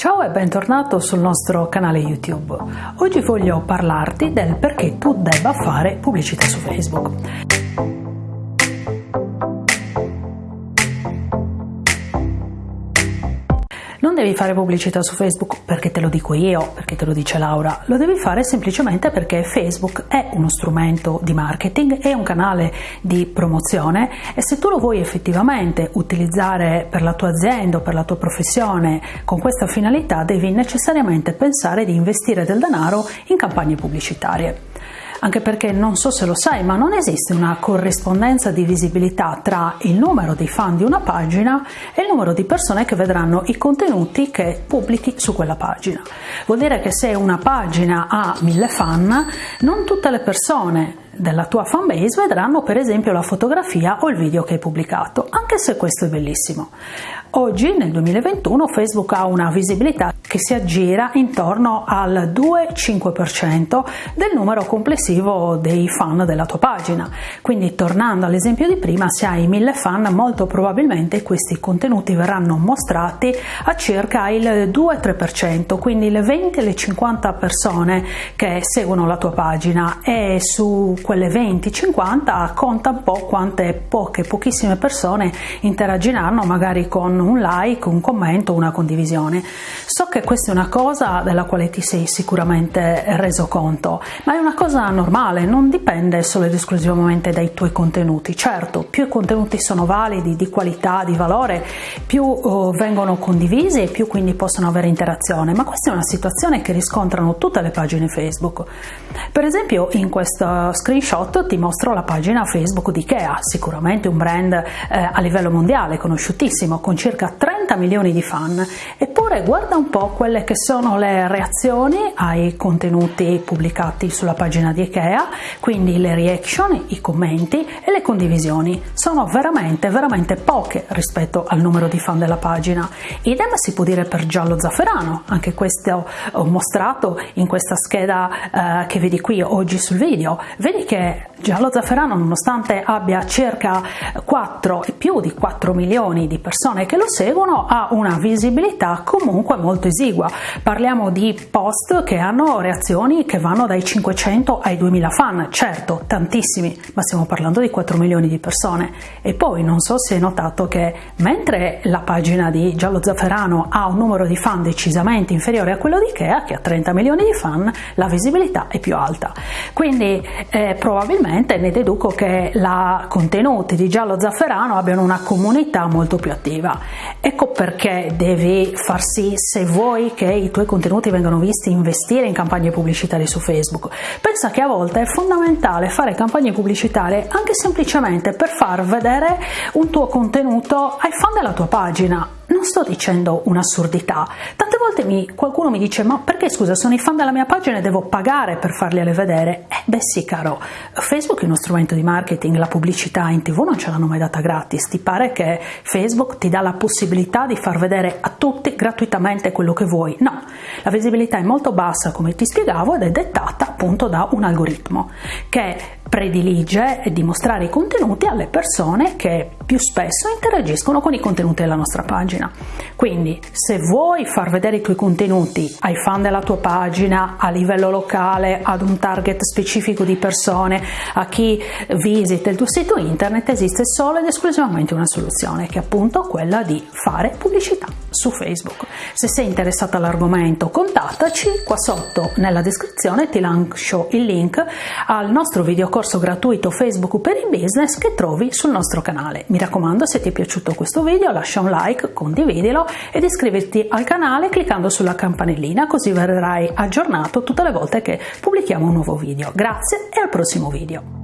Ciao e bentornato sul nostro canale YouTube. Oggi voglio parlarti del perché tu debba fare pubblicità su Facebook. Devi fare pubblicità su Facebook perché te lo dico io, perché te lo dice Laura, lo devi fare semplicemente perché Facebook è uno strumento di marketing, è un canale di promozione e se tu lo vuoi effettivamente utilizzare per la tua azienda o per la tua professione con questa finalità devi necessariamente pensare di investire del denaro in campagne pubblicitarie anche perché non so se lo sai, ma non esiste una corrispondenza di visibilità tra il numero di fan di una pagina e il numero di persone che vedranno i contenuti che pubblichi su quella pagina. Vuol dire che se una pagina ha mille fan, non tutte le persone della tua fanbase vedranno per esempio la fotografia o il video che hai pubblicato, anche se questo è bellissimo. Oggi, nel 2021, Facebook ha una visibilità che si aggira intorno al 2-5% del numero complessivo dei fan della tua pagina. Quindi, tornando all'esempio di prima, se hai 1000 fan, molto probabilmente questi contenuti verranno mostrati a circa il 2-3%, quindi le 20 le 50 persone che seguono la tua pagina e su quelle 20-50 conta un po' quante poche, pochissime persone interagiranno magari con un like, un commento, una condivisione. So che questa è una cosa della quale ti sei sicuramente reso conto, ma è una cosa normale, non dipende solo ed esclusivamente dai tuoi contenuti. Certo, più i contenuti sono validi, di qualità, di valore, più uh, vengono condivisi e più quindi possono avere interazione, ma questa è una situazione che riscontrano tutte le pagine Facebook. Per esempio in questo screenshot ti mostro la pagina Facebook di Ikea, sicuramente un brand eh, a livello mondiale conosciutissimo con circa circa 30 milioni di fan, eppure guarda un po' quelle che sono le reazioni ai contenuti pubblicati sulla pagina di Ikea, quindi le reaction, i commenti e le condivisioni. Sono veramente, veramente poche rispetto al numero di fan della pagina. Idem si può dire per Giallo Zafferano, anche questo ho mostrato in questa scheda eh, che vedi qui oggi sul video. Vedi che Giallo Zafferano, nonostante abbia circa 4 e più di 4 milioni di persone che lo seguono, ha una visibilità comunque molto esigua. Parliamo di post che hanno reazioni che vanno dai 500 ai 2000 fan, certo, tantissimi, ma stiamo parlando di 4 milioni di persone. E poi non so se hai notato che mentre la pagina di Giallo Zafferano ha un numero di fan decisamente inferiore a quello di Ikea, che ha 30 milioni di fan, la visibilità è più alta. Quindi eh, probabilmente ne deduco che i contenuti di Giallo Zafferano abbiano una comunità molto più attiva. Ecco perché devi far sì, se vuoi che i tuoi contenuti vengano visti, investire in campagne pubblicitarie su Facebook. Pensa che a volte è fondamentale fare campagne pubblicitarie anche semplicemente per far vedere un tuo contenuto ai fan della tua pagina non sto dicendo un'assurdità. Tante volte mi, qualcuno mi dice: Ma perché scusa, sono i fan della mia pagina e devo pagare per farli vedere? Eh, beh, sì, caro. Facebook è uno strumento di marketing, la pubblicità in tv non ce l'hanno mai data gratis. Ti pare che Facebook ti dà la possibilità di far vedere a tutti gratuitamente quello che vuoi? No, la visibilità è molto bassa, come ti spiegavo, ed è dettata appunto da un algoritmo che predilige dimostrare i contenuti alle persone che più spesso interagiscono con i contenuti della nostra pagina. Quindi se vuoi far vedere i tuoi contenuti ai fan della tua pagina a livello locale, ad un target specifico di persone, a chi visita il tuo sito internet, esiste solo ed esclusivamente una soluzione che è appunto quella di fare pubblicità su Facebook. Se sei interessato all'argomento contattaci, qua sotto nella descrizione ti lascio il link al nostro videocorso gratuito Facebook per il business che trovi sul nostro canale. Mi raccomando se ti è piaciuto questo video lascia un like, condividilo ed iscriverti al canale cliccando sulla campanellina così verrai aggiornato tutte le volte che pubblichiamo un nuovo video. Grazie e al prossimo video.